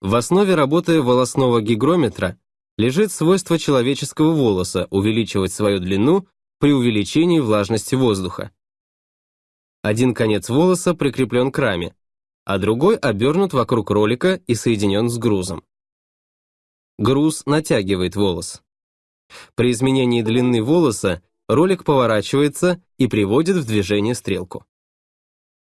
В основе работы волосного гигрометра лежит свойство человеческого волоса увеличивать свою длину при увеличении влажности воздуха. Один конец волоса прикреплен к раме, а другой обернут вокруг ролика и соединен с грузом. Груз натягивает волос. При изменении длины волоса ролик поворачивается и приводит в движение стрелку.